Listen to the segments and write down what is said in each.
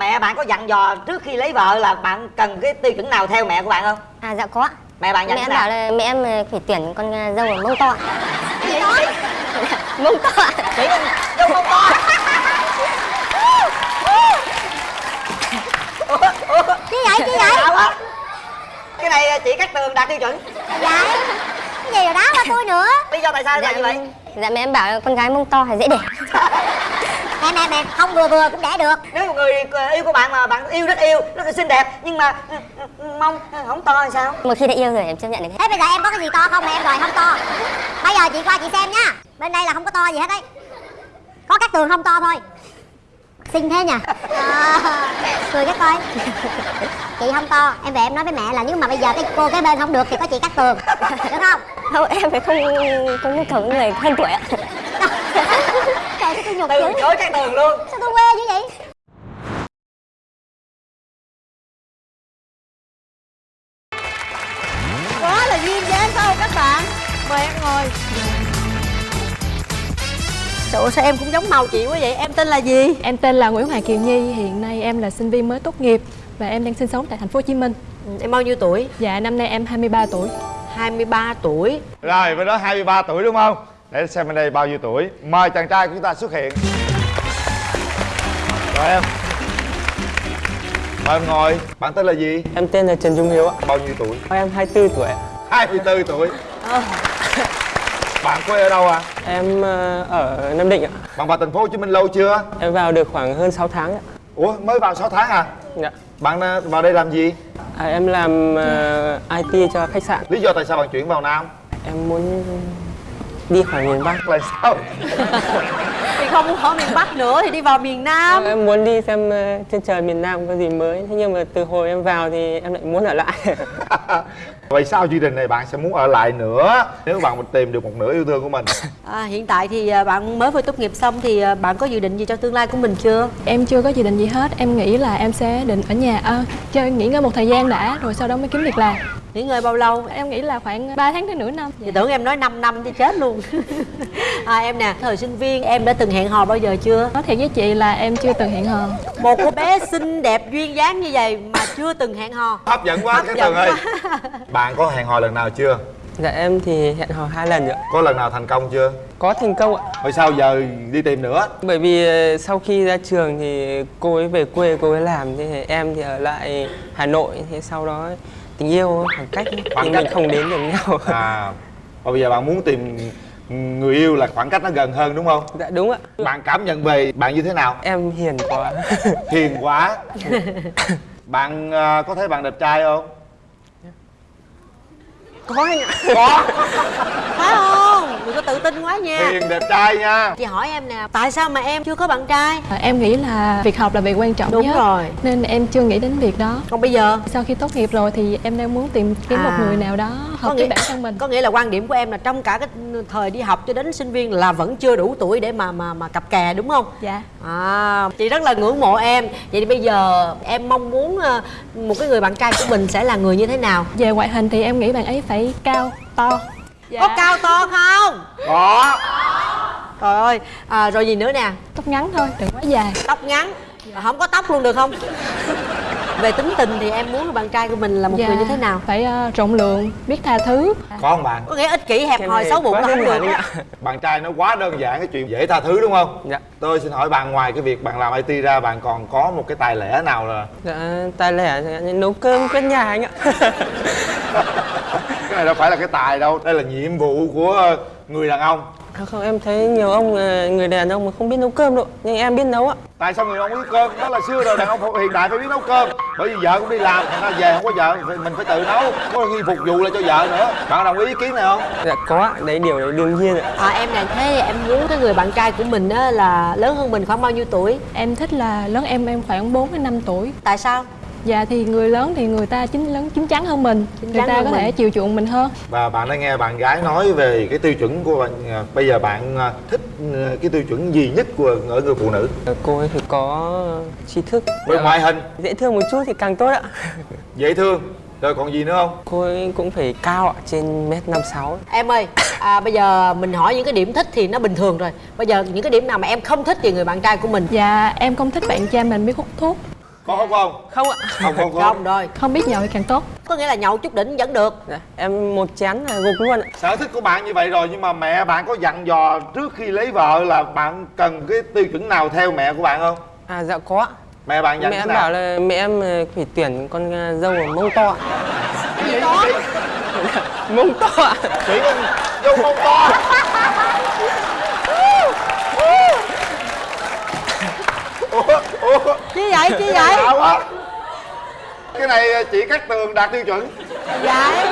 mẹ bạn có dặn dò trước khi lấy vợ là bạn cần cái tiêu chuẩn nào theo mẹ của bạn không? À dạ có mẹ bạn dặn Mẹ em bảo là mẹ em ờ, phải tuyển con ờ, dâu ở mông to Cái gì đó Mông to chị dâu không to. Chứ vậy, chứ vậy? Cái này chị cắt tường đạt tiêu chuẩn. Dạ. Cái gì rồi đó qua tôi nữa? Lý do tại sao là như vậy? Dạ mẹ em bảo là con gái mông to thì dễ đẻ Mẹ mẹ mẹ không vừa vừa cũng đẻ được. Nếu một người yêu của bạn mà bạn yêu rất yêu rất là xinh đẹp nhưng mà ừ, ừ, mông không to thì sao? Một khi đã yêu rồi em chấp nhận được hết. Thế bây giờ em có cái gì to không mà em? Đòi không to. Bây giờ chị qua chị xem nha. Bên đây là không có to gì hết đấy. Có các tường không to thôi. Xinh thế nhỉ? À, Cười cái coi Chị không to. Em về em nói với mẹ là nếu mà bây giờ cái cô cái bên không được Thì có chị cắt tường. Được không? Không em phải không có nhu cầu người hơn tuổi ạ sao tôi nhục từ chối cắt tường luôn. Sao tôi quê dữ vậy? Quá là duyên dáng phải không các bạn? Mời em ngồi. Trời ơi, sao em cũng giống màu chị quá vậy? Em tên là gì? Em tên là Nguyễn Hoàng Kiều Nhi, hiện nay em là sinh viên mới tốt nghiệp và em đang sinh sống tại thành phố Hồ Chí Minh. Em bao nhiêu tuổi? Dạ năm nay em 23 tuổi. 23 tuổi. Rồi, bên đó 23 tuổi đúng không? Để xem bên đây bao nhiêu tuổi Mời chàng trai của chúng ta xuất hiện Rồi em Mời em ngồi Bạn tên là gì? Em tên là Trần Trung Hiếu ạ Bao nhiêu tuổi? Em 24 tuổi ạ 24 tuổi Bạn quê ở đâu à? Em ờ, ở Nam Định ạ Bạn vào thành phố Hồ Chí Minh lâu chưa? Em vào được khoảng hơn 6 tháng ạ Ủa, mới vào 6 tháng à? Dạ Bạn ờ, vào đây làm gì? à, Em làm ờ, IT cho khách sạn Lý do tại sao bạn chuyển vào Nam? Em muốn đi khỏi miền Bắc Là sao? Thì không muốn ở miền Bắc nữa thì đi vào miền Nam. Em muốn đi xem ờ, trên trời miền Nam có gì mới. Thế nhưng mà từ hồi em vào thì em lại muốn ở lại. Vậy sau chương trình này bạn sẽ muốn ở lại nữa? Nếu bạn tìm được một nửa yêu thương của mình. À, Hiện tại thì à, bạn mới vừa tốt nghiệp xong Thì à, bạn có dự định gì cho tương lai của mình chưa? Em chưa có dự định gì hết, em nghĩ là em sẽ định ở nhà à, chơi nghỉ ngơi một thời gian đã rồi sau đó mới kiếm việc làm. Nghỉ ngơi bao lâu Em nghĩ là khoảng 3 tháng đến nửa năm. Thì tưởng em nói 5 năm thì chết luôn à, Em nè, thời sinh viên em đã từng hẹn hò bao giờ chưa Nói thiệt với chị là em chưa từng hẹn hò. Một cô bé xinh đẹp duyên dáng như vậy mà chưa từng hẹn hò Hấp dẫn quá Hấp cái dẫn tường ơi. Bạn có hẹn hò lần nào chưa? Dạ em thì hẹn hò hai lần rồi ạ Có lần nào thành công chưa? Có thành công ạ Rồi sao giờ đi tìm nữa? Bởi vì ờ, sau khi ra trường thì cô ấy về quê cô ấy làm Thì em thì ở lại Hà Nội Thế sau đó tình yêu khoảng cách Khoảng cách. mình không đến được nhau À Và bây giờ bạn muốn tìm người yêu là khoảng cách nó gần hơn đúng không? Dạ đúng ạ Bạn cảm nhận về bạn như thế nào? Em hiền quá Hiền quá Bạn à, có thấy bạn đẹp trai không? Có anh ạ Có Phải không? Đừng có tự tin quá nha Hiền đẹp trai nha Chị hỏi em nè, tại sao mà em chưa có bạn trai? À, em nghĩ là việc học là việc quan trọng Đúng nhất. rồi. Nên em chưa nghĩ đến việc đó. Còn bây giờ Sau khi tốt nghiệp rồi thì em đang muốn tìm kiếm một À. người nào đó hợp với bản thân mình. Có nghĩa là quan điểm của em là trong cả cái thời đi học cho đến sinh viên là vẫn chưa đủ tuổi để mà mà mà cặp kè đúng không? Dạ. À, chị rất là ngưỡng mộ em. Vậy thì bây giờ em mong muốn ờ, một cái người bạn trai của mình sẽ là người như thế nào? Về ngoại hình thì em nghĩ bạn ấy phải cao, to. Dạ. Có cao to không? Có Trời ơi, à, rồi gì nữa nè? Tóc ngắn thôi, đừng quá dài. Tóc ngắn, không có tóc luôn được không? Về tính tình thì em muốn bạn trai của mình là một Dạ. người như thế nào? Phải ờ, rộng lượng, biết tha thứ. Có không bạn? Có nghĩa ích kỷ hẹp hòi xấu bụng là không được. Bạn trai nó quá đơn giản cái chuyện dễ tha thứ đúng không? Dạ Tôi xin hỏi bạn ngoài cái việc bạn làm IT ra bạn còn có một cái tài lẻ nào là Dạ tài lẻ nấu cơm quét nhà anh ạ cái này đâu phải là cái tài đâu đây là nhiệm vụ của người đàn ông. Không, không em thấy nhiều ông ờ, người đàn ông mà không biết nấu cơm đâu nhưng em biết nấu ạ. Tại sao người đàn ông biết cơm? Đó là xưa rồi đàn ông hiện đại phải biết nấu cơm. Bởi vì vợ cũng đi làm thành ra về không có vợ mình phải tự nấu. Có khi phục vụ lại cho vợ nữa. Bạn đồng ý ý kiến này không? Dạ có đấy điều đấy đương nhiên ạ. À, em này thế em muốn cái người bạn trai của mình á, là lớn hơn mình khoảng bao nhiêu tuổi? Em thích là lớn em em khoảng 4 đến 5 tuổi. Tại sao? Dạ thì người lớn thì người ta chín lớn chín chắn hơn mình, Chín người ta có thể mình. chiều chuộng mình hơn. và bạn đã nghe bạn gái nói về cái tiêu chuẩn của bạn à, bây giờ bạn à, thích à, cái tiêu chuẩn gì nhất của ở người phụ nữ? Cô ấy phải có tri thức. Về ngoại hình. Dễ thương một chút thì càng tốt ạ. Dễ thương. Rồi còn gì nữa không? Cô ấy cũng phải cao ạ trên mét năm sáu. Em ơi, à, bây giờ mình hỏi những cái điểm thích thì nó bình thường rồi. Bây giờ những cái điểm nào mà em không thích về người bạn trai của mình? Dạ em không thích bạn trai mình biết hút thuốc. Có hút không? Không ạ. Không không không. Không rồi. Không biết nhậu thì càng tốt. Có nghĩa là nhậu chút đỉnh vẫn được. Dạ, em một chén là gục luôn ạ. Sở thích của bạn như vậy rồi nhưng mà mẹ bạn có dặn dò trước khi lấy vợ là bạn cần cái tiêu chuẩn nào theo mẹ của bạn không? À dạ có mẹ bạn dặn mẹ thế em nào? bảo là mẹ em ờ, phải tuyển con ờ, dâu ở mông to ạ. mông to ạ. chỉ con dâu mông to ủa chi vậy? Chi vậy? Lạ quá. Cái này chỉ cắt tường đạt tiêu chuẩn. Vậy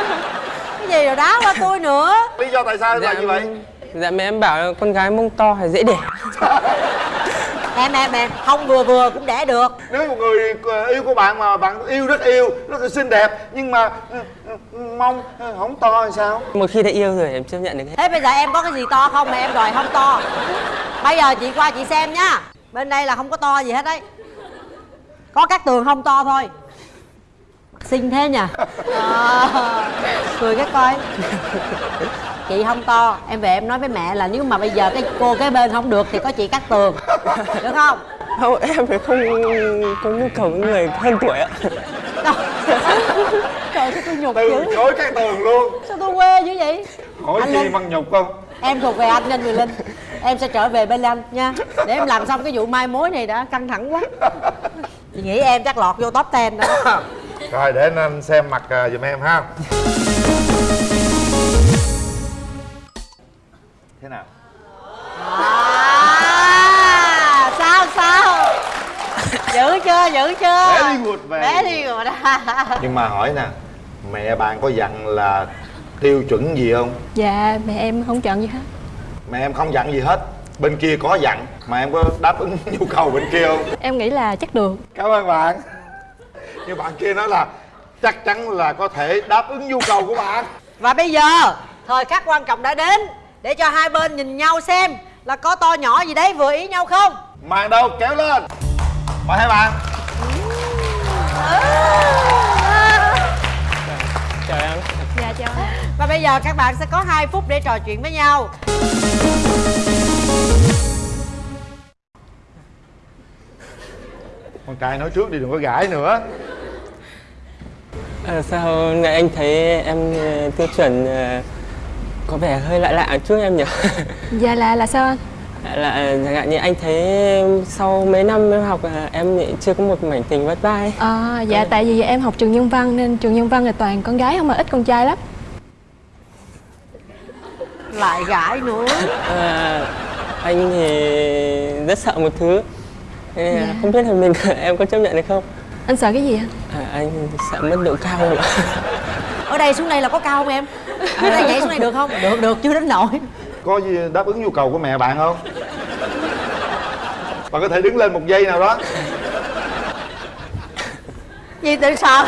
cái gì rồi đá qua tôi nữa? Lý do tại sao là như vậy? dạ mẹ em bảo con gái mông to thì dễ đẻ em em em không vừa vừa cũng đẻ được. Nếu một người yêu của bạn mà bạn yêu rất yêu rất là xinh đẹp nhưng mà ừ, ừ, mông không to thì sao? Một khi đã yêu rồi em chấp nhận được hết. Thế bây giờ em có cái gì to không? Mà em đòi không to. Bây giờ chị qua chị xem nhá bên đây là không có to gì hết đấy. Có các tường không to thôi. Xinh thế nhỉ? À, cười cái coi. Chị không to. Em về em nói với mẹ là nếu mà bây giờ cái cô cái bên không được thì có chị cắt tường. Được không? Không em phải không có nhu cầu với người hơn tuổi ạ. Trời. Sao tôi nhục từ dữ chối cái tường luôn. Sao tôi quê dữ vậy? Hỏi Anh gì Linh. bằng nhục không em thuộc về anh nên người linh. Em sẽ trở về bên anh nha. Để em làm xong cái vụ mai mối này đã căng thẳng quá. Chị nghĩ em chắc lọt vô top 10 đó. Rồi để anh xem mặt à, giùm em ha. Thế nào? À, sao sao? Giữ chưa giữ chưa? Very good, very bé đi rồi đó nhưng mà hỏi nè mẹ bạn có dặn là tiêu chuẩn gì không? Dạ mẹ em không chọn gì hết. Mẹ em không dặn gì hết. Bên kia có dặn mà em có đáp ứng nhu cầu bên kia không? Em nghĩ là chắc được. Cảm ơn bạn. Nhưng bạn kia nói là chắc chắn là có thể đáp ứng nhu cầu của bạn. Và bây giờ thời khắc quan trọng đã đến để cho hai bên nhìn nhau xem là có to nhỏ gì đấy vừa ý nhau không? Màn đâu kéo lên. Mời hai bạn. Chào và bây giờ các bạn sẽ có 2 phút để trò chuyện với nhau con trai nói trước đi đừng có gãi nữa à, sao này anh thấy em ờ, tiêu chuẩn ờ, có vẻ hơi lạ lạ chút em nhỉ Dạ là là sao anh? là chẳng hạn như anh thấy sau mấy năm em học à, em lại chưa có một mảnh tình vất ấy. À, dạ tại vì em học trường nhân văn nên trường nhân văn là toàn con gái không mà ít con trai lắm lại gãi nữa. À, anh thì rất sợ một thứ. Thế nên Dạ. không biết là mình em có chấp nhận được không? Anh sợ cái gì anh? à, anh sợ mất độ cao ạ? Ở đây xuống đây là có cao không em? Ở đây nhảy xuống đây được không? Được được chưa đến nổi. Có gì đáp ứng nhu cầu của mẹ bạn không? Bạn có thể đứng lên một giây nào đó. Gì tự sợ?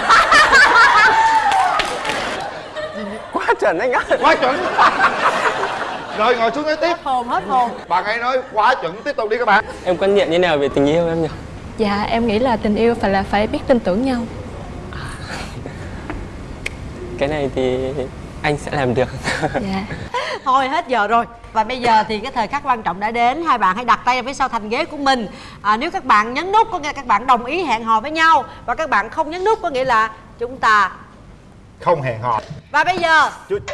Quá chuẩn anh ạ. Quá chuẩn rồi ngồi xuống nói tiếp. Hồn hết hồn. Bạn ấy nói quá chuẩn tiếp tục đi các bạn. Em quan niệm như nào về tình yêu em nhỉ? Dạ em nghĩ là tình yêu phải là phải biết tin tưởng nhau. Cái này thì anh sẽ làm được. Dạ. Thôi hết giờ rồi. Và bây giờ thì cái thời khắc quan trọng đã đến. Hai bạn hãy đặt tay phía sau thành ghế của mình. À, nếu các bạn nhấn nút có nghĩa là các bạn đồng ý hẹn hò với nhau. Và các bạn không nhấn nút có nghĩa là chúng ta không hẹn hò. Và bây giờ. Chú...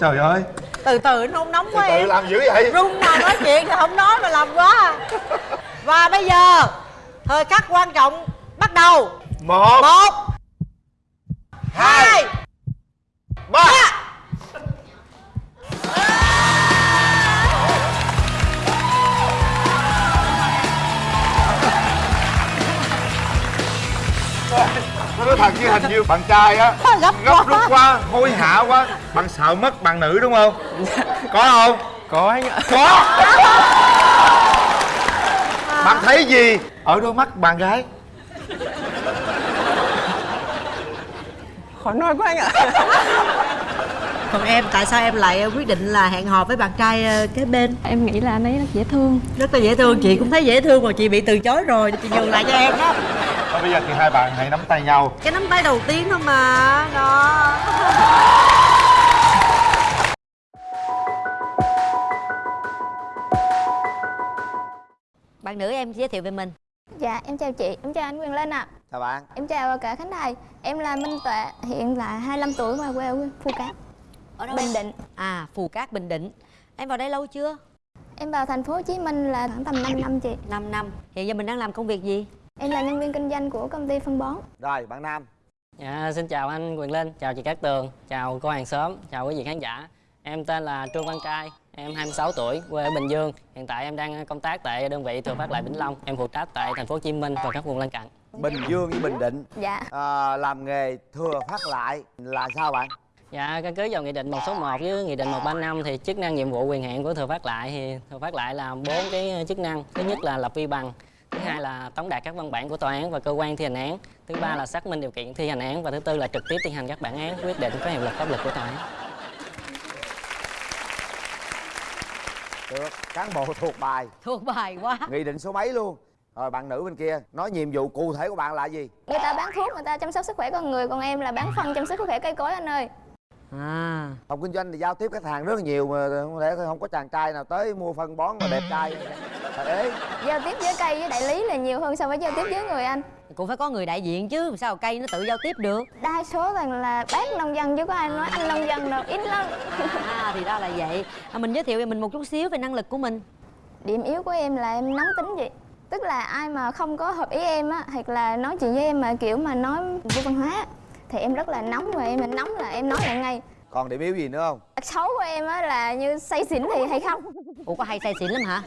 trời ơi. Từ từ nôn nóng từ quá từ em. làm dữ vậy. Run nào nói chuyện thì không nói mà làm quá. Và bây giờ thời khắc quan trọng bắt đầu. Một. Một. Hai. Ba nói thật chứ hình như bạn trai á. Gấp gấp rút quá hối hả quá. Bạn sợ mất bạn nữ đúng không? Có không? Có anh ạ. Có. Bạn thấy gì? Ở đôi mắt bạn gái. Khó nói quá anh ạ còn em tại sao em lại quyết định là hẹn hò với bạn trai ờ, kế bên? Em nghĩ là anh ấy rất dễ thương. Rất là dễ thương. Chị cũng thấy dễ thương mà chị bị từ chối rồi. Chị nhường lại cho em đó. Thôi bây giờ thì hai bạn hãy nắm tay nhau. Cái nắm tay đầu tiên thôi mà. Đó. Bạn nữ em giới thiệu về mình. Dạ, em chào chị, em chào anh Quyền Linh ạ. À. Chào bạn. Em chào cả Khánh Thầy Em là Minh Tuệ, hiện là 25 tuổi mà quê ở Phú Cát ở đâu? Bình Định. À phù cát bình định. Em vào đây lâu chưa? Em vào thành phố Hồ Chí Minh là khoảng tầm 5 năm chị. 5 năm. Hiện giờ mình đang làm công việc gì? Em là nhân viên kinh doanh của công ty phân bón. Rồi bạn nam. Dạ, xin chào anh Quyền Linh, chào chị Cát Tường, chào cô hàng xóm, chào quý vị khán giả. Em tên là Trương Văn Trai, em 26 tuổi, quê ở Bình Dương. Hiện tại em đang công tác tại đơn vị Thừa Phát Lại Vĩnh Long. Em phụ trách tại thành phố Hồ Chí Minh và các vùng lân cận. bình dương với bình định. Dạ. À, làm nghề thừa phát lại là sao bạn Dạ, căn cứ vào Nghị định 161 với Nghị định 135 thì chức năng nhiệm vụ quyền hạn của Thừa Phát Lại thì Thừa Phát Lại là bốn cái chức năng. Thứ nhất là lập vi bằng, thứ hai là tống đạt các văn bản của tòa án và cơ quan thi hành án, thứ ba là xác minh điều kiện thi hành án và thứ tư là trực tiếp thi hành các bản án quyết định có hiệu lực pháp luật của tòa án. được cán bộ thuộc bài. Thuộc bài quá. Nghị định số mấy luôn? Rồi bạn nữ bên kia nói nhiệm vụ cụ thể của bạn là gì? Người ta bán thuốc, người ta chăm sóc sức khỏe con người Còn em là bán phân chăm sóc sức khỏe cây cối anh ơi à. Phòng kinh doanh thì giao tiếp khách hàng rất là nhiều mà không lẽ không có chàng trai nào tới mua phân bón mà đẹp trai? Ế Giao tiếp với cây với đại lý là nhiều hơn so với giao tiếp với người anh. Cũng phải có người đại diện chứ sao cây nó tự giao tiếp được? Đa số toàn là bác nông dân chứ có ai nói anh nông dân đâu, ít lắm. À thì ra là vậy. À, mình giới thiệu về mình một chút xíu về năng lực của mình. Điểm yếu của em là em nóng tính vậy. Tức là ai mà không có hợp ý em á Hoặc là nói chuyện với em mà kiểu mà nói vô văn hóa Thì em rất là nóng và em nóng là em nói lại ngay. Còn điểm yếu gì nữa không? Tật xấu của em á là như say xỉn thì hay không ủa có hay say xỉn lắm hả?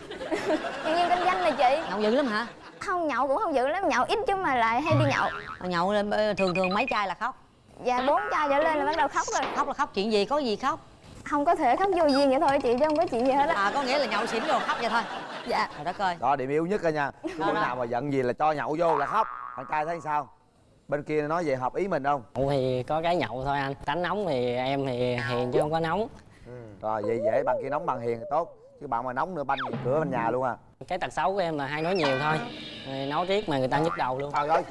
Nhân viên kinh doanh này chị. Nhậu dữ lắm hả? Không nhậu cũng không dữ lắm, nhậu ít chứ mà lại hay đi nhậu. Mà nhậu lên ờ, thường thường mấy chai là khóc? Và bốn chai trở lên là bắt đầu khóc rồi. Khóc là khóc chuyện gì có gì khóc? Không có thể khóc vô duyên vậy thôi chị chứ không có chuyện gì hết á. À có nghĩa là nhậu xỉn rồi khóc vậy thôi. Dạ. Trời đất ơi. Đó điểm yếu nhất rồi nha. Bữa nào mà giận gì là cho nhậu vô là khóc. Bạn trai thấy sao bên kia nói về hợp ý mình không? Nhậu thì có cái nhậu thôi anh. Tánh nóng thì em thì hiền chứ không có nóng. Rồi vậy dễ bạn kia nóng bằng hiền thì tốt. Chứ bạn mà nóng nữa banh cửa bên nhà luôn à. Cái tật xấu của em là hay nói nhiều thôi. Rồi Nói riết mà người ta nhức đầu luôn. Trời ơi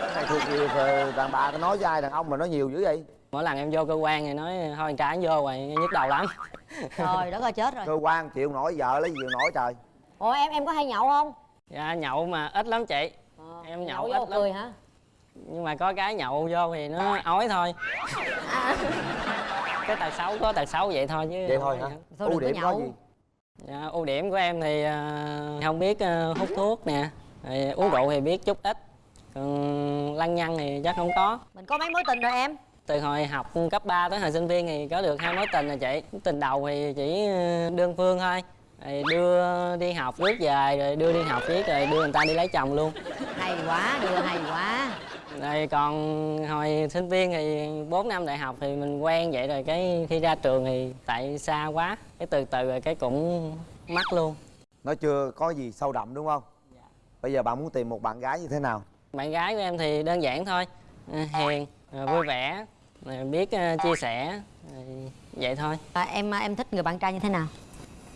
cái này thuộc gì ờ, đàn bà có nói với ai đàn ông mà nói nhiều dữ vậy? Mỗi lần em vô cơ quan thì nói thôi con trai nó vô rồi nhức đầu lắm. Trời đất ơi chết rồi. Cơ quan chịu nổi vợ lấy gì chịu nổi trời. Ủa em em có hay nhậu không? Dạ nhậu mà ít lắm chị. Em nhậu vô ít lắm. cười hả Nhưng mà có cái nhậu vô thì nó ói thôi. Cái tật xấu có tật xấu vậy thôi chứ vậy thôi hả? Thôi ưu điểm có nhậu. gì? Dạ, ưu điểm của em thì ờ, không biết ờ, hút thuốc nè rồi uống rượu thì biết chút ít. Còn lăng nhăng thì chắc không có. Mình có mấy mối tình rồi em? Từ hồi học cấp 3 tới hồi sinh viên thì có được hai mối tình rồi chị. Tình đầu thì chỉ ờ, đơn phương thôi rồi đưa đi học rước về rồi đưa đi học riết rồi đưa người ta đi lấy chồng luôn. Hay quá đưa hay quá. Rồi còn hồi sinh viên thì 4 năm đại học thì mình quen vậy rồi cái khi ra trường thì tại xa quá cái từ từ rồi cái cũng mắc luôn. Nó chưa có gì sâu đậm đúng không? Bây giờ bạn muốn tìm một bạn gái như thế nào? Bạn gái của em thì đơn giản thôi ờ, hiền ờ, vui vẻ ờ, biết chia sẻ vậy thôi. À, em em thích người bạn trai như thế nào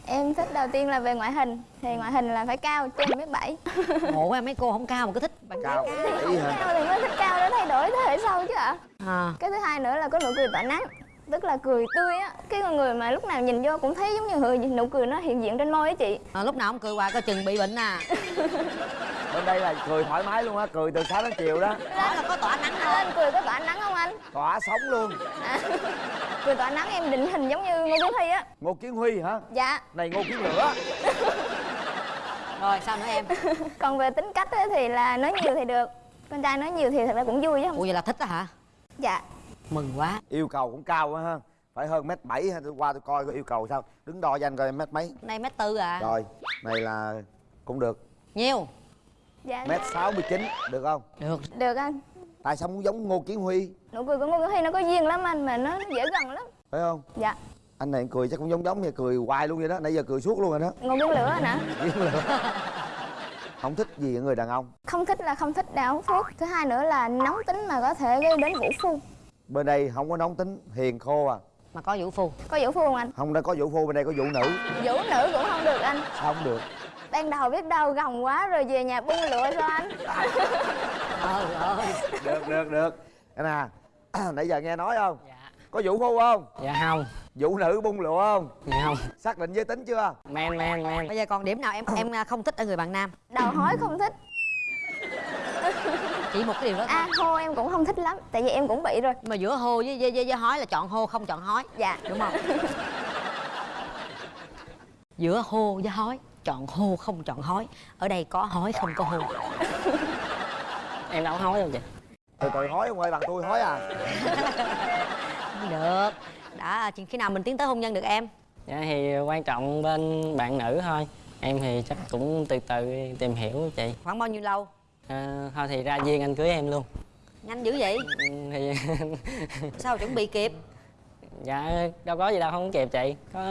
Em thích đầu tiên là về ngoại hình Thì ngoại hình là phải cao trên mét bảy. Ngộ quá mấy cô không cao mà cứ thích. Bạn trai cao. ý hả? Cao thì mới thích cao để thay đổi thế hệ sau chứ ạ. À. Cái thứ hai nữa là có nụ cười tỏa nắng Tức là cười tươi á. Cái con người mà lúc nào nhìn vô cũng thấy giống như người nụ cười nó hiện diện trên môi á chị. À, lúc nào không cười hoài coi chừng bị bệnh à bên đây là cười thoải mái luôn á cười từ sáng đến chiều đó. Đó là có tỏa nắng Anh? Lên cười có tỏa nắng không anh? tỏa sống luôn. Cười tỏa nắng em định hình giống như Ngô Kiến Thi á. Ngô kiến huy hả? Dạ. Này ngô kiến lửa. Rồi sao nữa em? Còn về tính cách á, thì là nói nhiều thì được. Con trai nói nhiều thì thật ra cũng vui chứ không ủa vậy là thích đó hả? Dạ. Mừng quá. Yêu cầu cũng cao quá ha. Phải hơn mét bảy ha tôi qua tôi coi có yêu cầu sao. Đứng đo cho anh coi mét mấy. Đây mét tư à? Rồi này là cũng được. Nhiêu Dạ. Mét sáu mươi chín được không? Được. Được anh. Tại sao muốn giống ngô kiến huy? Nụ cười của Ngô Kiến Thi nó có duyên lắm anh Mà nó dễ gần lắm. Phải không? Dạ. Anh này cười chắc cũng giống giống như cười hoài luôn vậy đó. Nãy giờ cười suốt luôn rồi đó. Ngô Kiến Lửa anh hả? Kiến lửa. Không thích gì ở người đàn ông. Không thích là không thích đào hút thuốc. Thứ hai nữa là nóng tính mà có thể gây đến vũ phu. Bên đây không có nóng tính hiền khô à. Mà có vũ phu. Có vũ phu không anh? không đây có vũ phu bên đây có vũ nữ. Vũ nữ cũng không được anh. Sao không được Ban đầu biết đâu gồng quá rồi về nhà bung lửa sao anh? trời ơi. Được được được. Nè nãy giờ nghe nói không? Dạ. Có vũ phu không? Dạ không. Vũ nữ bung lụa không? Dạ không. Xác định giới tính chưa? men men men. Bây giờ còn điểm nào em em à, không thích ở người bạn nam? Đầu hói không thích. Chỉ một cái điều đó thôi. a hô em cũng không thích lắm tại vì em cũng bị rồi. Mà giữa hô với với, với, với hói là chọn hô không chọn hói dạ. Đúng không? Giữa hô với hói chọn hô không chọn hói. Ở đây có hói không có hô em đâu có hối đâu chị? Từ từ hói ông ơi, bằng tôi hói à? Không được. Đã khi nào mình tiến tới hôn nhân được em? Dạ thì quan trọng bên bạn nữ thôi. Em thì chắc cũng từ từ tìm hiểu chị. Khoảng bao nhiêu lâu? À, thôi thì ra duyên anh cưới em luôn. Nhanh dữ vậy? Ừ, thì sao chuẩn bị kịp? Dạ đâu có gì đâu không kịp chị. Có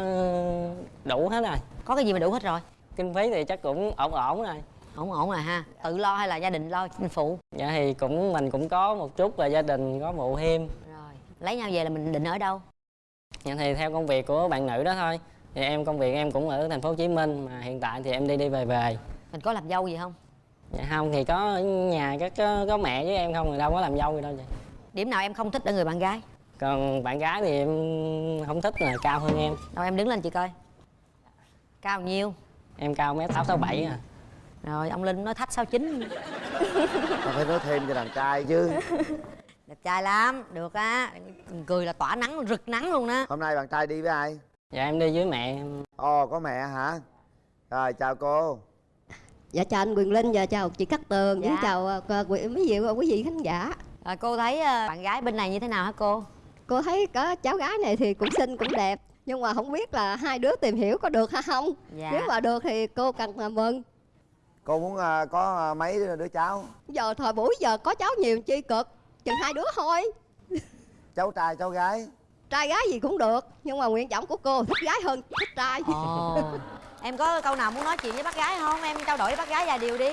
đủ hết rồi. Có cái gì mà đủ hết rồi kinh phí thì chắc cũng ổn ổn rồi. Ổn ổn rồi ha. Tự lo hay là gia đình lo phụ dạ thì cũng mình cũng có một chút và gia đình có phụ thêm rồi lấy nhau về là mình định ở đâu? Dạ thì theo công việc của bạn nữ đó thôi. Thì em công việc em cũng ở thành phố Hồ Chí Minh mà hiện tại thì em đi đi về về. Mình có làm dâu gì không? Dạ không thì có ở nhà có, có có mẹ với em không thì đâu có làm dâu gì đâu chị. Điểm nào em không thích ở người bạn gái? Còn bạn gái thì em không thích là cao hơn em. Đâu em đứng lên chị coi. Cao nhiêu em cao mét sáu sáu bảy à. Rồi ông linh nói thách sáu chín. Mà phải nói thêm cho đàn trai chứ. Đẹp trai lắm được á. Cười là tỏa nắng rực nắng luôn đó Hôm nay bạn trai đi với ai? dạ em đi với mẹ. Em Ồ, có mẹ hả? Rồi, chào cô. Dạ chào anh Quyền Linh và chào chị Cát Tường. Dạ. chào ờ, quý mấy vị quý vị khán giả. rồi cô thấy ờ, bạn gái bên này như thế nào hả cô? Cô thấy có cháu gái này thì cũng xinh cũng đẹp nhưng mà không biết là hai đứa tìm hiểu có được hay không. Dạ. Nếu mà được thì cô cần là mừng. Cô muốn à, có à, mấy đứa cháu? Giờ thời buổi giờ có cháu nhiều chi cực, chừng hai đứa thôi. Cháu trai, cháu gái Trai gái gì cũng được nhưng mà nguyện vọng của cô thích gái hơn thích trai. ồ em có câu nào muốn nói chuyện với bác gái không em trao đổi với bác gái vài điều đi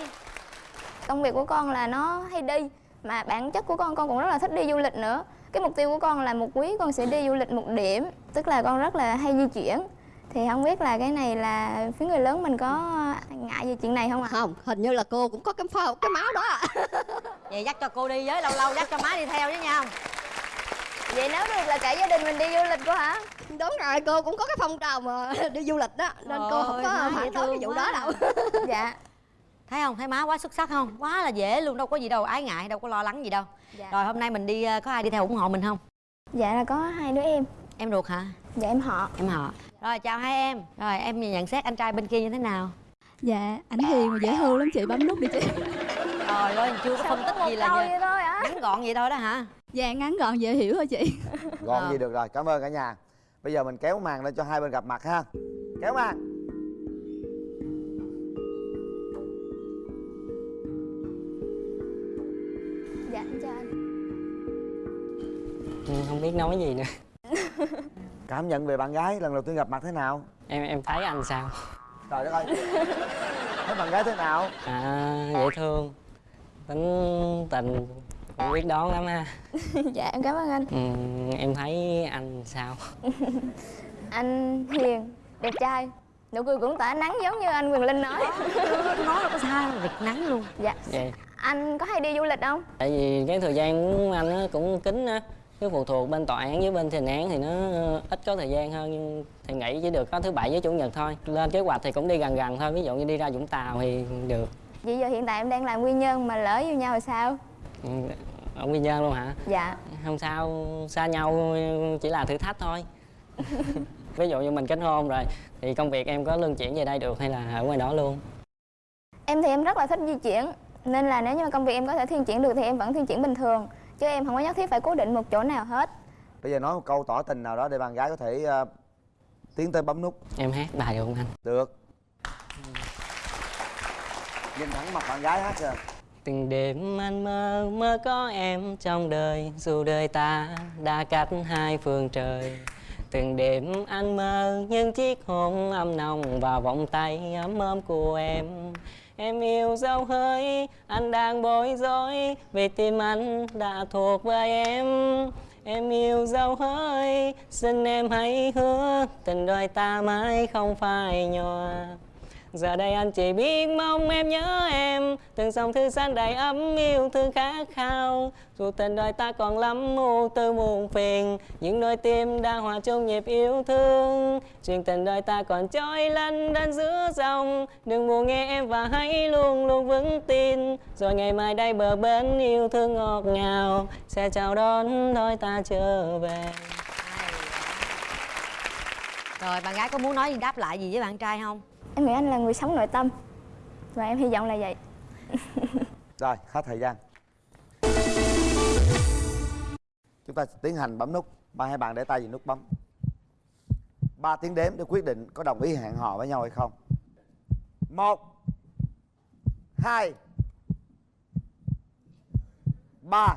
công việc của con là nó hay đi mà bản chất của con con cũng rất là thích đi du lịch nữa cái mục tiêu của con là một quý con sẽ đi du lịch một điểm tức là con rất là hay di chuyển thì không biết là cái này là phía người lớn mình có ngại về chuyện này không ạ Không, hình như là cô cũng có cái phao cái máu đó. vậy dắt cho cô đi với lâu lâu dắt cho má đi theo với nhau vậy nếu được là cả gia đình mình đi du lịch cô hả Đúng rồi, cô cũng có cái phong trào mà đi du lịch đó nên cô không có phản đối cái vụ quá. đó đâu. dạ thấy không? Thấy má quá xuất sắc không? Quá là dễ luôn đâu có gì đâu ái ngại đâu có lo lắng gì đâu. Dạ. rồi hôm nay mình đi ờ, có ai đi theo ủng hộ mình không? Dạ là có hai đứa em. Em ruột hả? Dạ em họ. Em họ. Rồi chào hai em. Rồi em nhận xét anh trai bên kia như thế nào? Dạ, ảnh hiền mà dễ thương lắm chị, bấm nút đi chị. Trời ơi chưa có phân tích gì là vậy thôi hả? ngắn gọn vậy thôi đó hả? Dạ, ngắn gọn dễ hiểu thôi chị. Gọn Ờ. gì được rồi, cảm ơn cả nhà. Bây giờ mình kéo màn lên cho hai bên gặp mặt ha. Kéo màn không biết nói gì nữa. Cảm nhận về bạn gái lần đầu tiên gặp mặt thế nào? em em thấy anh sao? Trời đất ơi. Thấy bạn gái thế nào? à dễ thương. Tính tình cũng biết đón lắm ha. Dạ em cảm ơn anh. Ừ, em thấy anh sao? Anh hiền đẹp trai. Nụ cười cũng tỏa nắng giống như anh quyền linh nói. Nói đâu có sai rực nắng luôn. Dạ. Vậy. Anh có hay đi du lịch không? Tại vì cái thời gian của anh á cũng kín á cái phụ thuộc bên tòa án với bên thi hành án thì nó ít có thời gian hơn nhưng thì nghỉ chỉ được có thứ bảy với chủ nhật thôi. Lên kế hoạch thì cũng đi gần gần thôi ví dụ như đi ra vũng tàu thì được. Vậy giờ hiện tại em đang làm nguyên nhân mà lỡ yêu nhau rồi sao? Ừ, ở quy nhơn luôn hả? Dạ. Không sao xa nhau chỉ là thử thách thôi. Ví dụ như mình kết hôn rồi thì công việc em có luân chuyển về đây được hay là ở ngoài đó luôn? Em thì em rất là thích di chuyển nên là nếu như mà công việc em có thể thiên chuyển được thì em vẫn thiên chuyển bình thường chứ em không có nhất thiết phải cố định một chỗ nào hết. Bây giờ nói một câu tỏ tình nào đó để bạn gái có thể ờ, tiến tới bấm nút. Em hát bài được không anh? Được. Nhìn thẳng mặt bạn gái hát kìa. Từng đêm anh mơ mơ có em trong đời dù đời ta đã cách hai phương trời. Từng đêm anh mơ những chiếc hôn ấm nồng vào vòng tay ấm ấm của em em yêu dấu hơi, anh đang bối rối vì tim anh đã thuộc về em. Em yêu dấu hơi, xin em hãy hứa tình đôi ta mãi không phai nhòa. Giờ đây anh chỉ biết mong em nhớ em. Từng dòng thư gian đầy ấm yêu thương khát khao. Dù tình đời ta còn lắm mù tư muôn phiền. Những đôi tim đang hòa chung nhịp yêu thương. Chuyện tình đời ta còn trôi lăn đan giữa dòng. Đừng buồn nghe em và hãy luôn luôn vững tin. Rồi ngày mai đây bờ bên yêu thương ngọt ngào. Sẽ chào đón đôi ta trở về. Rồi, bạn gái có muốn nói gì, đáp lại gì với bạn trai không? Em nghĩ anh là người sống nội tâm. Và em hy vọng là vậy. Rồi, hết thời gian. Chúng ta tiến hành bấm nút. Ba hai bạn để tay vào nút bấm. Ba tiếng đếm để quyết định có đồng ý hẹn hò với nhau hay không. Một hai ba.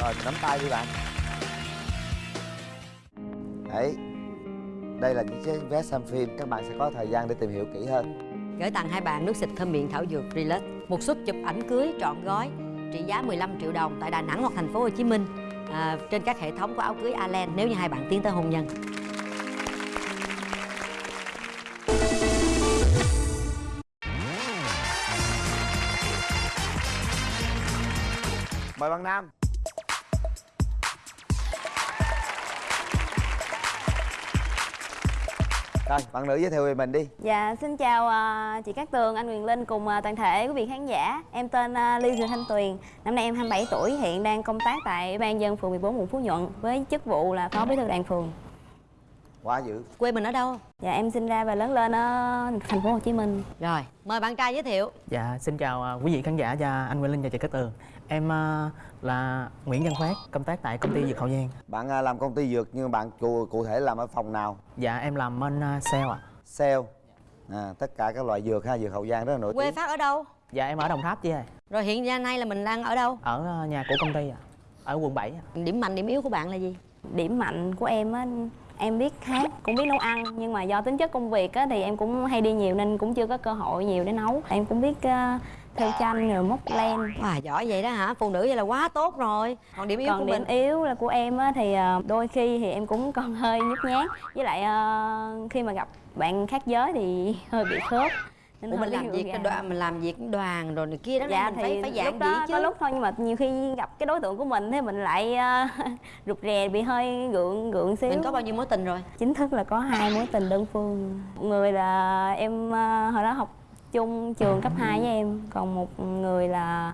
Rồi mình nắm tay đi bạn đấy. Đây là những chiếc vé xem phim các bạn sẽ có thời gian để tìm hiểu kỹ hơn. Gửi tặng hai bạn nước xịt thơm miệng thảo dược Relax một suất chụp ảnh cưới trọn gói trị giá 15 triệu đồng tại Đà Nẵng hoặc thành phố Hồ Chí Minh à, trên các hệ thống của áo cưới Alen nếu như hai bạn tiến tới hôn nhân. Mời bạn nam rồi bạn nữ giới thiệu về mình đi. Dạ, xin chào à, chị Cát Tường, anh Quyền Linh cùng à, toàn thể quý vị khán giả. Em tên à, Ly Thị Thanh Tuyền, năm nay em 27 tuổi, hiện đang công tác tại Ủy ban dân phường 14 quận Phú Nhuận Với chức vụ là Phó Bí thư đoàn phường. Quá dữ. Quê mình ở đâu? Dạ, em sinh ra và lớn lên ở thành phố Hồ Chí Minh. Rồi mời bạn trai giới thiệu. Dạ, xin chào à, quý vị khán giả và anh Nguyễn Linh và chị Cát Tường Em à, là Nguyễn Văn Phát, công tác tại công ty Dược Hậu Giang. Bạn à, làm công ty dược nhưng bạn cụ, cụ thể làm ở phòng nào? Dạ, em làm bên à, sale ạ. Sale? À, tất cả các loại dược ha dược hậu giang rất là nổi quê tiếng. Phát ở đâu? Dạ, em ở Đồng Tháp chứ ơi rồi hiện ra nay là mình đang ở đâu? Ở nhà của công ty ạ Ở quận 7 ạ. Điểm mạnh điểm yếu của bạn là gì? Điểm mạnh của em á, em biết hát, cũng biết nấu ăn Nhưng mà do tính chất công việc á, thì em cũng hay đi nhiều nên cũng chưa có cơ hội nhiều để nấu. Em cũng biết uh, theo tranh rồi móc len Wow, giỏi vậy đó hả? Phụ nữ vậy là quá tốt rồi. Còn điểm yếu còn của điểm mình? yếu là của em á, thì ờ, đôi khi thì em cũng còn hơi nhút nhát. Với lại ờ, khi mà gặp bạn khác giới thì hơi bị khớp. Nên Ủa mình làm việc cái đoàn mình làm việc đoàn rồi này kia đó dạ mình phải phải lúc đó chứ. có lúc thôi nhưng mà nhiều khi gặp cái đối tượng của mình thì mình lại ờ, rụt rè bị hơi gượng gượng xíu. Mình có bao nhiêu mối tình rồi? Chính thức là có hai mối tình đơn phương. Một người là em ờ, hồi đó học chung trường cấp 2 với em. Còn một người là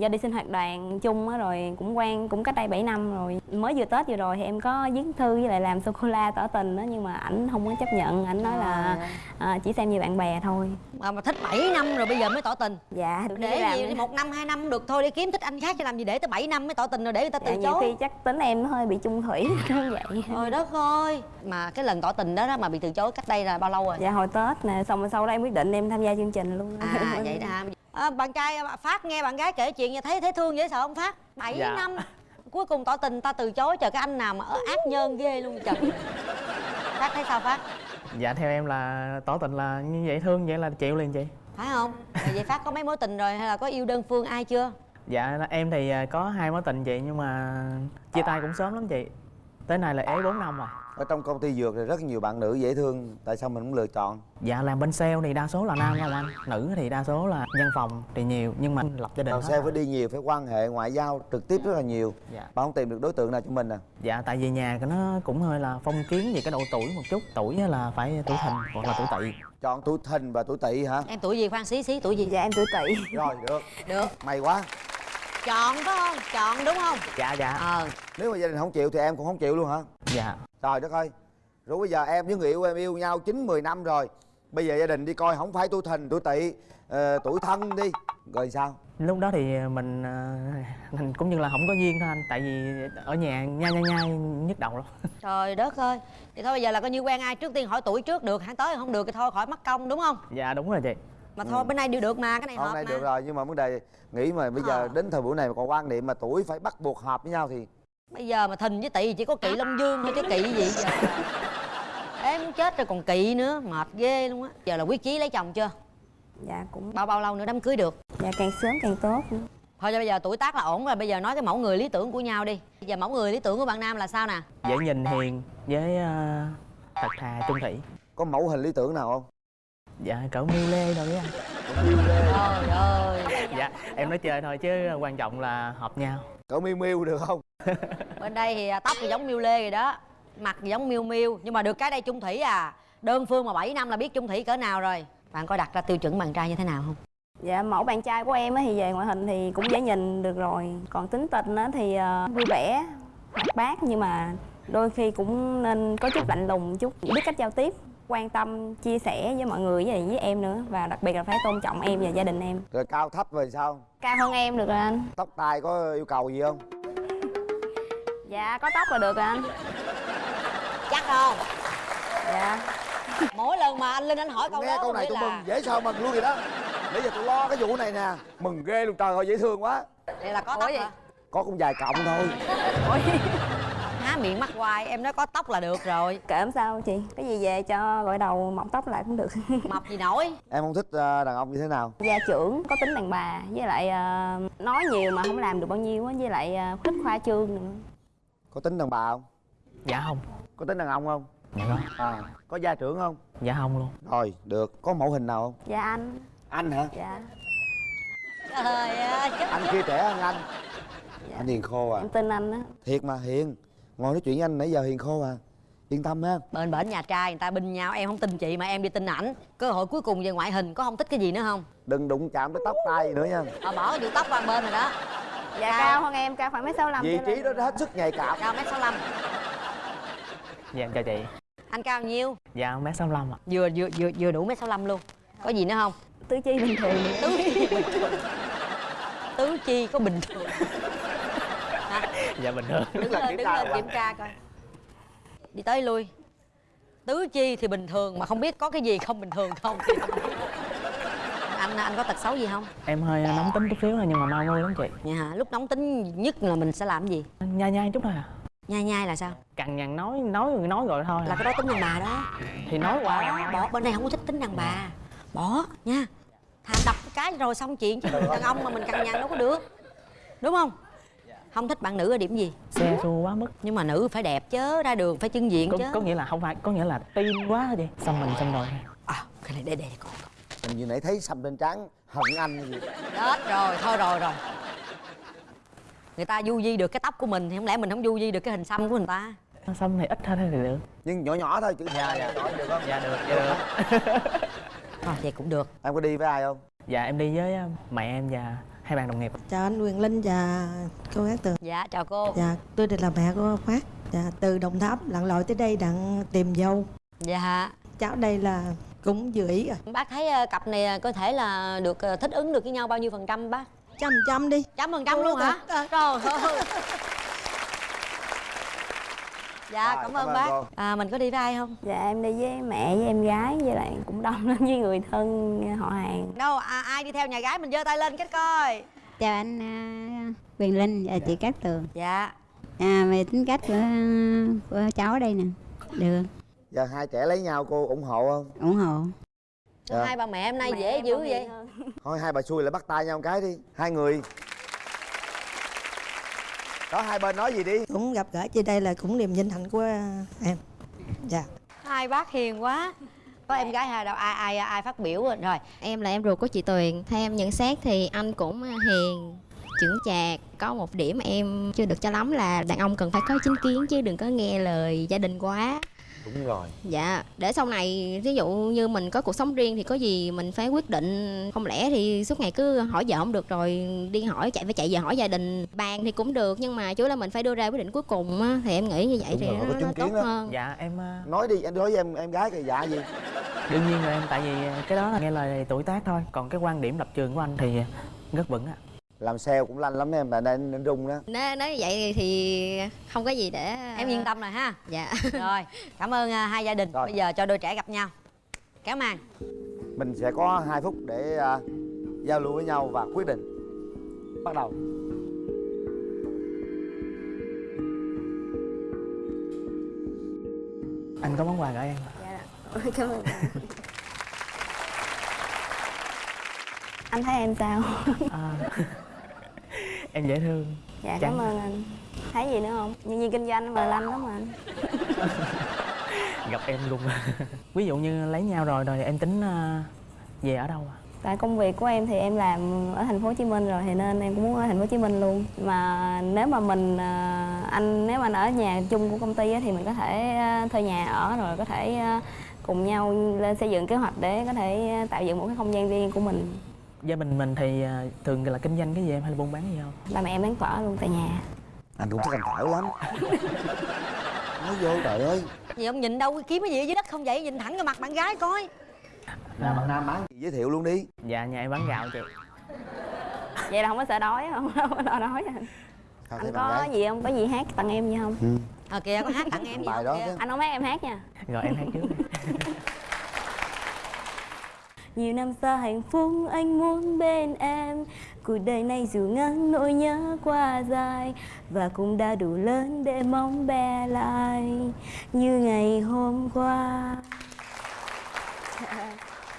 do đi sinh hoạt đoàn chung á rồi cũng quen cũng cách đây 7 năm rồi. Mới vừa tết vừa rồi thì em có viết thư với lại làm sô cô la tỏ tình đó nhưng mà ảnh không có chấp nhận. Ảnh nói là à, chỉ xem như bạn bè thôi. Mà, mà thích 7 năm rồi bây giờ mới tỏ tình. Dạ để làm- gì một năm hai năm được thôi đi kiếm thích anh khác cho làm gì để tới 7 năm mới tỏ tình rồi để người ta dạ, từ nhiều khi chối chắc tính em hơi bị chung thủy như vậy. Trời đất ơi. Mà cái lần tỏ tình đó, đó mà bị từ chối cách đây là bao lâu rồi? Dạ hồi tết nè xong rồi sau đó em quyết định em tham gia chương trình luôn. À vậy đó? À, bạn trai phát nghe bạn gái kể chuyện vậy thấy thấy thương dễ sợ không phát? 7 Dạ. năm cuối cùng tỏ tình ta từ chối chờ cái anh nào mà ở ác nhân ghê luôn trời. Phát thấy sao phát? Dạ, theo em là tỏ tình là như vậy thương vậy là chịu liền chị. Phải không? Vậy phát có mấy mối tình rồi hay là có yêu đơn phương ai chưa? Dạ, em thì à, có hai mối tình chị nhưng mà chia tay cũng sớm lắm chị Tới nay là ế 4 năm rồi. Ở trong công ty dược thì rất nhiều bạn nữ dễ thương tại sao mình không lựa chọn? Dạ, làm bên sale thì đa số là nam không anh Nữ thì đa số là nhân phòng thì nhiều nhưng mà lập gia đình làm sao rồi. phải đi nhiều phải quan hệ ngoại giao trực tiếp rất là nhiều. Dạ. bạn không tìm được đối tượng nào cho mình à? Dạ, tại vì nhà của nó cũng hơi là phong kiến về cái độ tuổi một chút. Tuổi á là phải tuổi thìn hoặc là tuổi tỵ. Chọn tuổi thìn và tuổi tỵ hả? Em tuổi gì khoan xí xí tuổi gì? Dạ em tuổi tỵ. Rồi được. Được. May quá chọn phải không? Chọn đúng không? Dạ, dạ. Ờ. Nếu mà gia đình không chịu thì em cũng không chịu luôn hả? Dạ. Trời đất ơi. Rồi bây giờ em với người yêu em yêu nhau chín mười năm rồi. Bây giờ gia đình đi coi không phải tuổi thìn tuổi tỵ ờ, tuổi thân đi. Rồi sao? Lúc đó thì mình à, mình cũng như là không có duyên thôi anh tại vì ở nhà nhai nhai nhai nhức đầu lắm. Trời đất ơi. Thì thôi bây giờ là coi như quen ai trước tiên hỏi tuổi trước được hẳn tới không được thì thôi khỏi mất công đúng không? Dạ đúng rồi chị mà thôi bên này đều được mà cái này hôm hợp nay mà. được rồi nhưng mà vấn đề nghĩ mà bây giờ Ờ. đến thời buổi này mà còn quan niệm mà tuổi phải bắt buộc hợp với nhau thì bây giờ mà thìn với tỵ chỉ có kỵ long dương thôi chứ kỵ gì giờ em muốn chết rồi còn kỵ nữa mệt ghê luôn á. Giờ là quyết chí lấy chồng chưa? Dạ cũng bao bao lâu nữa đám cưới được? Dạ càng sớm càng tốt. Thôi cho bây giờ tuổi tác là ổn rồi bây giờ nói cái mẫu người lý tưởng của nhau đi. Bây giờ mẫu người lý tưởng của bạn nam là sao nè? Dễ nhìn hiền với uh, thật thà trung thủy. Có mẫu hình lý tưởng nào không dạ cỡ miêu lê đâu đấy anh trời ơi. Dạ em nói chơi thôi chứ quan trọng là hợp nhau. Cỡ miêu miêu được không? Bên đây thì tóc thì giống miêu lê rồi đó mặt thì giống miêu miêu nhưng mà được cái đây chung thủy à. Đơn phương mà 7 năm là biết chung thủy cỡ nào rồi. Bạn có đặt ra tiêu chuẩn bạn trai như thế nào không? Dạ mẫu bạn trai của em á thì về ngoại hình thì cũng dễ nhìn được rồi. Còn tính tình á thì ờ, vui vẻ, hoạt bát nhưng mà đôi khi cũng nên có chút lạnh lùng chút Biết cách giao tiếp, quan tâm, chia sẻ với mọi người với, với em nữa. Và đặc biệt là phải tôn trọng em và gia đình em. Rồi cao thấp rồi sao? Cao hơn em được rồi anh. Tóc tai có yêu cầu gì không? Dạ có tóc là được rồi anh. Chắc không? Dạ. Mỗi lần mà anh linh anh hỏi câu nghe đó câu này tôi là mừng dễ sợ mừng luôn vậy đó. Nãy giờ tôi lo cái vụ này nè. Mừng ghê luôn trời ơi dễ thương quá. Vậy là có tóc hả? Có cũng vài cọng thôi há miệng mắt hoài em nói có tóc là được rồi. Kệ em sao chị Cái gì về cho gội đầu mọc tóc lại cũng được. Mập gì nổi? Em không thích ờ, đàn ông như thế nào? Gia trưởng có tính đàn bà với lại ờ, nói nhiều mà không làm được bao nhiêu á với lại ờ, thích khoa trương nữa. Có tính đàn bà không? Dạ không. Có tính đàn ông không? Dạ không. À có gia trưởng không? Dạ không luôn. Rồi được. Có mẫu hình nào không? Dạ anh. Anh hả? Dạ. Trời ơi. Anh kia trẻ hơn anh. Anh hiền khô à. Em tin anh á. Thiệt mà hiền ngồi nói chuyện với anh nãy giờ hiền khô à. Yên tâm ha. Bên bển nhà trai người ta binh nhau em không tin chị mà em đi tin ảnh. Cơ hội cuối cùng về ngoại hình có không thích cái gì nữa không? Đừng đụng chạm tới tóc tai gì nữa nha. À, bỏ vụ tóc qua bên rồi đó. Dạ. Cao hơn em cao khoảng mấy sáu vị trí đó hết sức nhạy cảm. Cao mét sáu mươi dạ em chào chị. Anh cao nhiêu? Dạ mét sáu ạ. Vừa vừa vừa vừa đủ mét sáu luôn. Có gì nữa không? Tứ chi bình thường. Tứ chi. Bình thường tứ chi có bình thường dạ bình thường đứng lên đứng lên kiểm tra coi. Đi tới lui. Tứ chi thì bình thường mà không biết có cái gì không bình thường không. Anh anh có tật xấu gì không? Em hơi nóng tính chút xíu thôi nhưng mà mau vui lắm chị. Dạ hả lúc nóng tính nhất là mình sẽ làm gì? Nhai nhai chút thôi à. Nhai nhai là sao? Cằn nhằn nói nói rồi nói rồi thôi là cái đó tính đàn bà đó. Thì nói qua bỏ bên đây không có thích tính đàn bà. Bỏ nha. Thà đập cái cái rồi xong chuyện chứ đàn ông mà mình cằn nhằn đâu có được. Đúng không không thích bạn nữ ở điểm gì? Xe xua quá mức. Nhưng mà nữ phải đẹp chứ ra đường phải trưng diện có, chứ. có nghĩa là không phải có nghĩa là tin quá chị? Xong mình xong rồi. À cái này để để con mình như nãy thấy xăm trên trán hận anh vậy chết rồi thôi rồi rồi. Người ta du di được cái tóc của mình thì không lẽ mình không du di được cái hình xăm của người ta? Xong này ít thôi thì được. Nhưng nhỏ nhỏ thôi chữ dạ dạ được không? Dạ được dạ được. Thôi vậy cũng được. Em có đi với ai không? Dạ em đi với mẹ em và hai bạn đồng nghiệp chào anh Quyền Linh và cô Cát Tường. Dạ chào cô. Dạ tôi đây là mẹ của Phát. Dạ từ Đồng Tháp lặn lội tới đây đặng tìm dâu. Dạ. Cháu đây là cũng vừa ý rồi. Bác thấy ờ, cặp này có thể là được ờ, thích ứng được với nhau bao nhiêu phần trăm bác? Trăm trăm đi. Trăm phần trăm luôn hả? À. trời ơi dạ Rồi, cảm cảm ơn bác. cô. à, mình có đi với ai không? Dạ em đi với mẹ với em gái với lại cũng đông lắm với người thân họ hàng. Đâu à, ai đi theo nhà gái mình giơ tay lên cái coi. Chào anh à, Quyền Linh và chị Cát Tường. Dạ. À, về tính cách của, của cháu ở đây nè. Được giờ hai trẻ lấy nhau cô ủng hộ không? Ủng hộ. Dạ. hai bà mẹ em nay Mẹ dễ dữ vậy. hơn. thôi hai bà xui lại bắt tay nhau một cái đi. Hai người đó hai bên nói gì đi. Cũng gặp gỡ trên đây là cũng niềm vinh hạnh của à, em. Dạ. Hai bác hiền quá. Có em gái hai đâu ai ai ai phát biểu rồi rồi. Em là em ruột của chị Tuyền. Theo em nhận xét thì anh cũng hiền chững chạc. Có một điểm em chưa được cho lắm là đàn ông cần phải có chính kiến Chứ đừng có nghe lời gia đình quá đúng rồi. Dạ, để sau này ví dụ như mình có cuộc sống riêng thì có gì mình phải quyết định. Không lẽ thì suốt ngày cứ hỏi vợ không được rồi đi hỏi chạy phải chạy về hỏi gia đình. Bàn thì cũng được nhưng mà chú là mình phải đưa ra quyết định cuối cùng á Thì em nghĩ như vậy Đúng thì rồi, nó, nó tốt đó. hơn. Dạ em ờ, nói đi anh nói với em em gái cái dạ gì? đương nhiên là em tại vì cái đó là nghe lời tuổi tác thôi. Còn cái quan điểm lập trường của anh thì rất vững ạ làm sale cũng lanh lắm em tại nên nên rung đó. Nếu nói vậy thì không có gì để em yên tâm rồi ha. Dạ. Rồi cảm ơn à, hai gia đình. Rồi. bây giờ cho đôi trẻ gặp nhau. Kéo màn. Mình sẽ có hai phút để à, giao lưu với nhau và quyết định. Bắt đầu. Anh có món quà gửi em dạ. Cảm ơn. Anh thấy em sao? À, em dễ thương. Dạ Chắn. cảm ơn anh. Thấy gì nữa không? Nhân viên kinh doanh mà lanh lắm mà anh. Gặp em luôn. Ví dụ như lấy nhau rồi rồi em tính à, về ở đâu à? Tại công việc của em thì em làm ở thành phố Hồ Chí Minh rồi thì nên em cũng muốn ở thành phố Hồ Chí Minh luôn. Mà nếu mà mình à, anh nếu mà anh ở nhà chung của công ty thì mình có thể à, thuê nhà ở rồi có thể cùng nhau lên xây dựng kế hoạch để có thể tạo dựng một cái không gian riêng của mình gia đình mình thì à, thường là kinh doanh cái gì em? Hay là buôn bán gì không? Ba mẹ em bán phở luôn tại nhà. Anh cũng thích ăn phở lắm. Nói vô trời ơi. Gì ông nhìn đâu kiếm cái gì ở dưới đất không vậy? Nhìn thẳng cái mặt bạn gái coi. Là bạn nam bán gì giới thiệu luôn đi. Dạ nhà em bán gạo chị. Vậy là không có sợ đói không không có lo đói anh Sao anh có gái? gì không? Có gì hát tặng em gì không? Ừ. ờ kìa có hát tặng em gì bài không? đó kìa? anh không hát em hát nha. Rồi em hát trước. đi. Nhiều năm xa hạnh phúc anh muốn bên em. Cuộc đời này dù ngắn nỗi nhớ qua dài. Và cũng đã đủ lớn để mong bé lại Như ngày hôm qua.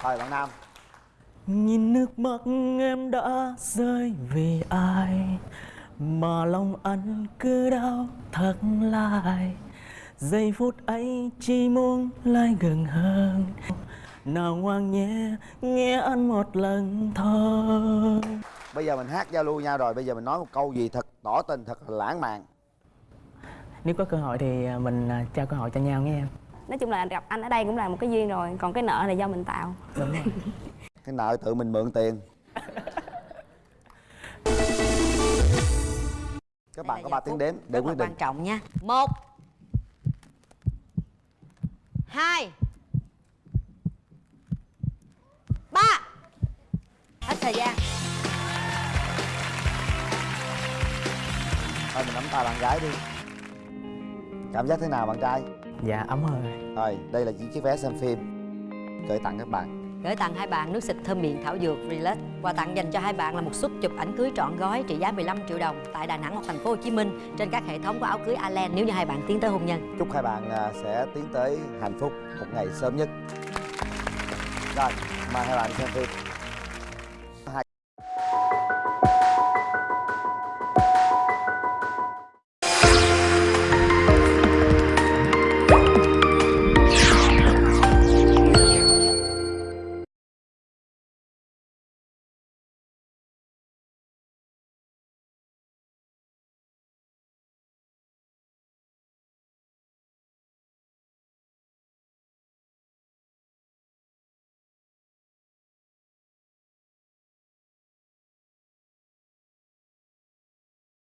Thôi bạn nam. Nhìn nước mắt em đã rơi vì ai? Mà lòng anh cứ đau thật lại Giây phút ấy chỉ muốn lại gần hơn Nào ngoan nhé, nghe anh một lần thôi. Bây giờ mình hát giao lưu nhau rồi bây giờ mình nói một câu gì thật tỏ tình thật là lãng mạn. Nếu có cơ hội thì mình à, trao cơ hội cho nhau nghe em. Nói chung là gặp anh ở đây cũng là một cái duyên rồi Còn cái nợ là do mình tạo. Đúng rồi. Cái nợ tự mình mượn tiền. Các bạn có 3 tiếng đếm để quyết định. quan trọng nha. Một hai ba. Hết thời gian. Thôi mình nắm tay bạn gái đi. Cảm giác thế nào bạn trai? Dạ ấm hơn rồi đây là những chiếc vé xem phim. Gửi tặng các bạn. Gửi tặng hai bạn nước xịt thơm miệng thảo dược Relax. Quà tặng dành cho hai bạn là một suất chụp ảnh cưới trọn gói trị giá 15 triệu đồng tại Đà Nẵng hoặc thành phố Hồ Chí Minh trên các hệ thống của áo cưới Alen. Nếu như hai bạn tiến tới hôn nhân. chúc hai bạn à, sẽ tiến tới hạnh phúc một ngày sớm nhất. Rồi mời hai bạn đi xem phim